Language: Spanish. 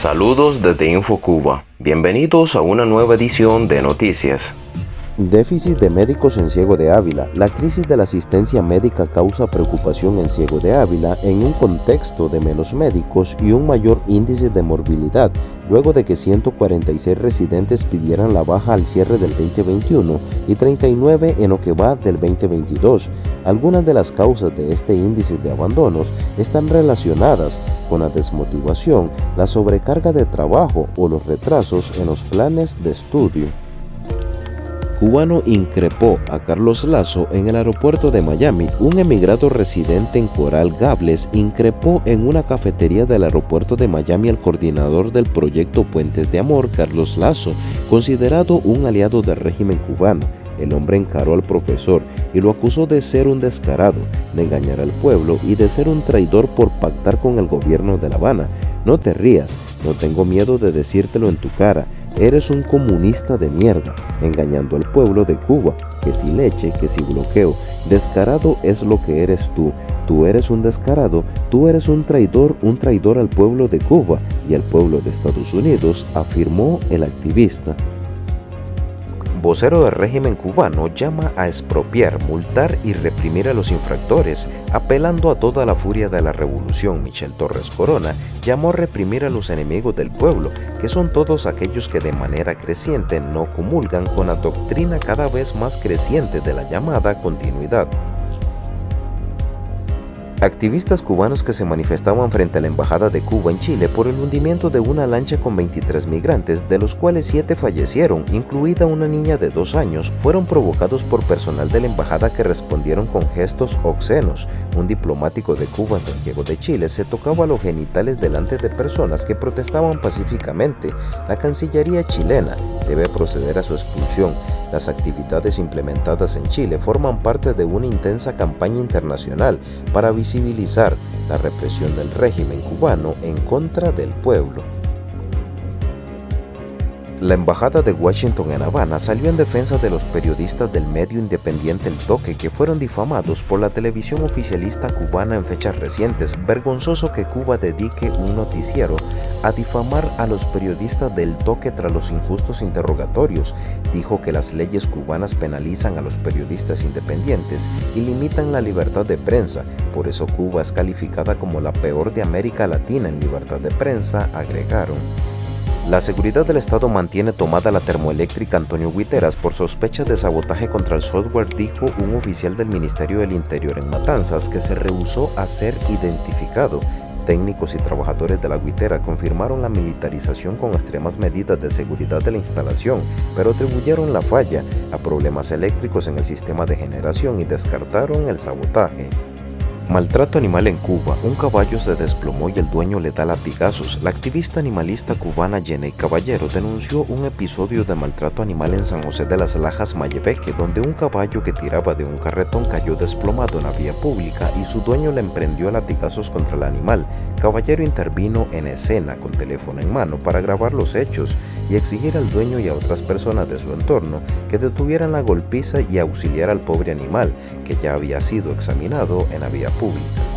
Saludos desde InfoCuba. Bienvenidos a una nueva edición de Noticias. Déficit de médicos en Ciego de Ávila. La crisis de la asistencia médica causa preocupación en Ciego de Ávila en un contexto de menos médicos y un mayor índice de morbilidad, luego de que 146 residentes pidieran la baja al cierre del 2021 y 39 en lo que va del 2022. Algunas de las causas de este índice de abandonos están relacionadas con la desmotivación, la sobrecarga de trabajo o los retrasos en los planes de estudio cubano increpó a Carlos Lazo en el aeropuerto de Miami. Un emigrado residente en Coral Gables increpó en una cafetería del aeropuerto de Miami al coordinador del proyecto Puentes de Amor, Carlos Lazo, considerado un aliado del régimen cubano. El hombre encaró al profesor y lo acusó de ser un descarado, de engañar al pueblo y de ser un traidor por pactar con el gobierno de La Habana. No te rías, no tengo miedo de decírtelo en tu cara, Eres un comunista de mierda, engañando al pueblo de Cuba, que si leche, que si bloqueo. Descarado es lo que eres tú. Tú eres un descarado, tú eres un traidor, un traidor al pueblo de Cuba y al pueblo de Estados Unidos, afirmó el activista vocero del régimen cubano llama a expropiar, multar y reprimir a los infractores, apelando a toda la furia de la revolución. Michel Torres Corona llamó a reprimir a los enemigos del pueblo, que son todos aquellos que de manera creciente no comulgan con la doctrina cada vez más creciente de la llamada continuidad. Activistas cubanos que se manifestaban frente a la Embajada de Cuba en Chile por el hundimiento de una lancha con 23 migrantes, de los cuales 7 fallecieron, incluida una niña de 2 años, fueron provocados por personal de la Embajada que respondieron con gestos obscenos. Un diplomático de Cuba en Santiago de Chile se tocaba los genitales delante de personas que protestaban pacíficamente. La Cancillería chilena debe proceder a su expulsión. Las actividades implementadas en Chile forman parte de una intensa campaña internacional para visibilizar la represión del régimen cubano en contra del pueblo. La Embajada de Washington en Habana salió en defensa de los periodistas del medio independiente El Toque que fueron difamados por la televisión oficialista cubana en fechas recientes. Vergonzoso que Cuba dedique un noticiero a difamar a los periodistas del Toque tras los injustos interrogatorios. Dijo que las leyes cubanas penalizan a los periodistas independientes y limitan la libertad de prensa. Por eso Cuba es calificada como la peor de América Latina en libertad de prensa, agregaron. La seguridad del Estado mantiene tomada la termoeléctrica Antonio Guiteras por sospecha de sabotaje contra el software, dijo un oficial del Ministerio del Interior en Matanzas que se rehusó a ser identificado. Técnicos y trabajadores de la Guitera confirmaron la militarización con extremas medidas de seguridad de la instalación, pero atribuyeron la falla a problemas eléctricos en el sistema de generación y descartaron el sabotaje. Maltrato animal en Cuba. Un caballo se desplomó y el dueño le da latigazos. La activista animalista cubana Jenny Caballero denunció un episodio de maltrato animal en San José de las Lajas, Mayebeque, donde un caballo que tiraba de un carretón cayó desplomado en la vía pública y su dueño le emprendió latigazos contra el animal. Caballero intervino en escena con teléfono en mano para grabar los hechos y exigir al dueño y a otras personas de su entorno que detuvieran la golpiza y auxiliar al pobre animal, que ya había sido examinado en la vía pública. 不比